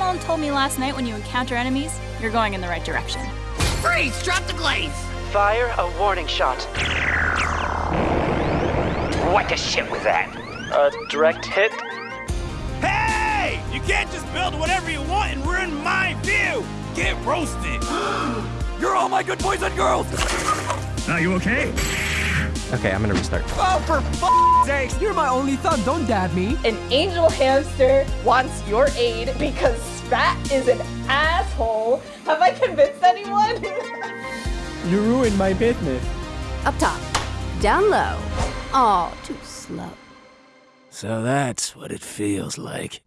Dylan told me last night when you encounter enemies, you're going in the right direction. Freeze! Drop the glaze! Fire a warning shot. What the shit was that? A direct hit. Hey! You can't just build whatever you want and ruin my view! Get roasted! You're all my good boys and girls! Are you okay? Okay, I'm gonna restart. Oh, for f***ing sakes! You're my only thumb, don't dab me. An angel hamster wants your aid because Spat is an asshole. Have I convinced anyone? You ruined my business. Up top, down low, all too slow. So that's what it feels like.